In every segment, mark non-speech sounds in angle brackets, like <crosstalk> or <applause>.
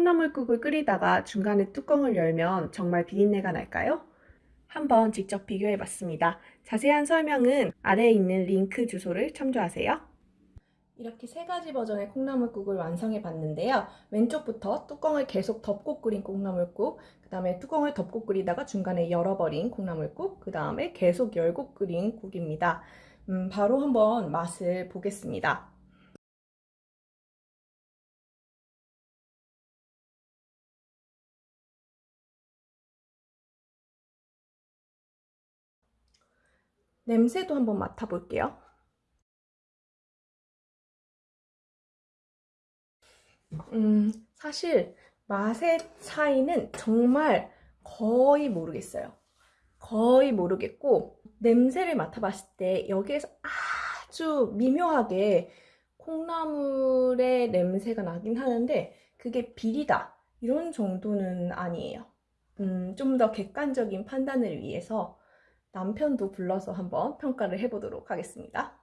콩나물국을 끓이다가 중간에 뚜껑을 열면 정말 비린내가 날까요? 한번 직접 비교해 봤습니다. 자세한 설명은 아래에 있는 링크 주소를 참조하세요. 이렇게 세 가지 버전의 콩나물국을 완성해 봤는데요. 왼쪽부터 뚜껑을 계속 덮고 끓인 콩나물국, 그 다음에 뚜껑을 덮고 끓이다가 중간에 열어버린 콩나물국, 그 다음에 계속 열고 끓인 국입니다. 음, 바로 한번 맛을 보겠습니다. 냄새도 한번 맡아볼게요. 음, 사실 맛의 차이는 정말 거의 모르겠어요. 거의 모르겠고, 냄새를 맡아봤을 때 여기에서 아주 미묘하게 콩나물의 냄새가 나긴 하는데, 그게 비리다. 이런 정도는 아니에요. 음, 좀 더 객관적인 판단을 위해서 남편도 불러서 한번 평가를 해보도록 하겠습니다.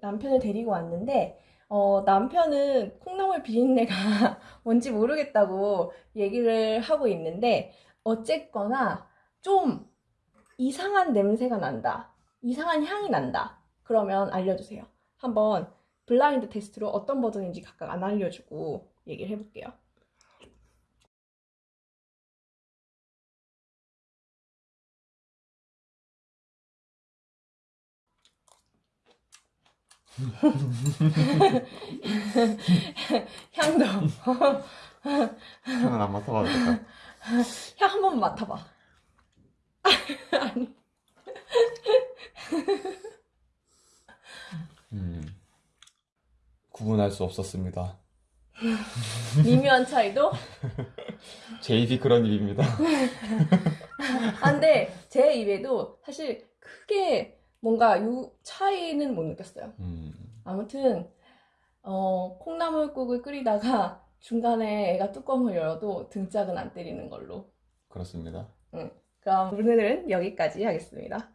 남편을 데리고 왔는데, 어, 남편은 콩나물 비린내가 <laughs> 뭔지 모르겠다고 얘기를 하고 있는데, 어쨌거나 좀 이상한 냄새가 난다. 이상한 향이 난다. 그러면 알려주세요. 한번 블라인드 테스트로 어떤 버전인지 각각 안 알려주고 얘기를 해볼게요. <laughs> 향도 향은 안 맡아봐도 될까? 향 한 번 맡아봐. <laughs> 아니 음, 구분할 수 없었습니다. 미묘한 차이도. 제 입이 그런 입입니다. 아, 근데 제 입에도 사실 크게 뭔가 요 차이는 못 느꼈어요. 음, 아무튼 어, 콩나물국을 끓이다가 <laughs> 중간에 애가 뚜껑을 열어도 등짝은 안 때리는 걸로. 그렇습니다. 그럼 오늘은 여기까지 하겠습니다.